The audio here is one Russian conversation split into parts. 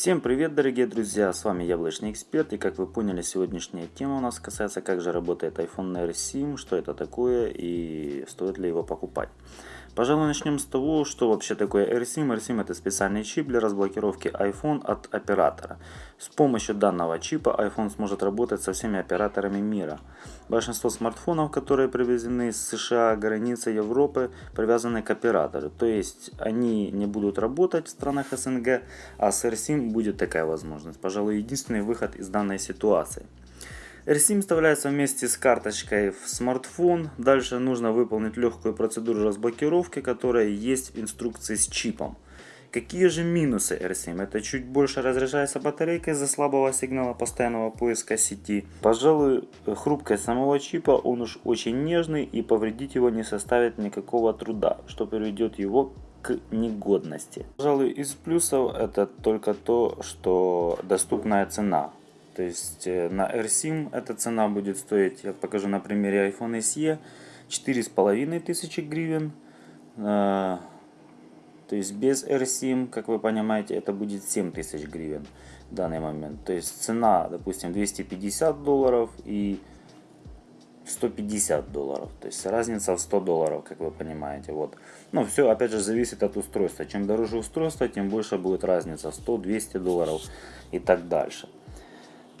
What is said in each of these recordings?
Всем привет дорогие друзья, с вами Яблочный Эксперт и как вы поняли сегодняшняя тема у нас касается как же работает iPhone R7, что это такое и стоит ли его покупать. Пожалуй начнем с того, что вообще такое AirSIM. AirSIM это специальный чип для разблокировки iPhone от оператора. С помощью данного чипа iPhone сможет работать со всеми операторами мира. Большинство смартфонов, которые привезены из США, границы Европы, привязаны к оператору. То есть они не будут работать в странах СНГ, а с AirSIM будет такая возможность. Пожалуй единственный выход из данной ситуации. RSIM вставляется вместе с карточкой в смартфон. Дальше нужно выполнить легкую процедуру разблокировки, которая есть в инструкции с чипом. Какие же минусы RSIM? Это чуть больше разряжается батарейка из-за слабого сигнала постоянного поиска сети. Пожалуй, хрупкость самого чипа, он уж очень нежный и повредить его не составит никакого труда, что приведет его к негодности. Пожалуй, из плюсов это только то, что доступная цена. То есть э, на AirSIM эта цена будет стоить, я покажу на примере iPhone SE, 4500 гривен. Э, то есть без AirSIM, как вы понимаете, это будет 7000 гривен в данный момент. То есть цена, допустим, 250 долларов и 150 долларов. То есть разница в 100 долларов, как вы понимаете. Вот. Но все опять же зависит от устройства. Чем дороже устройство, тем больше будет разница. 100-200 долларов и так дальше.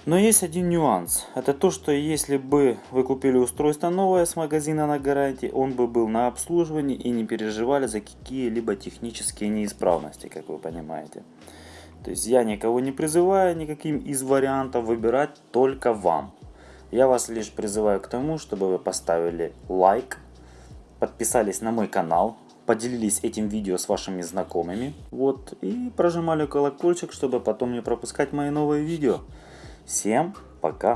Но есть один нюанс. Это то, что если бы вы купили устройство новое с магазина на гарантии, он бы был на обслуживании и не переживали за какие-либо технические неисправности, как вы понимаете. То есть я никого не призываю никаким из вариантов выбирать, только вам. Я вас лишь призываю к тому, чтобы вы поставили лайк, подписались на мой канал, поделились этим видео с вашими знакомыми, вот, и прожимали колокольчик, чтобы потом не пропускать мои новые видео. Всем пока!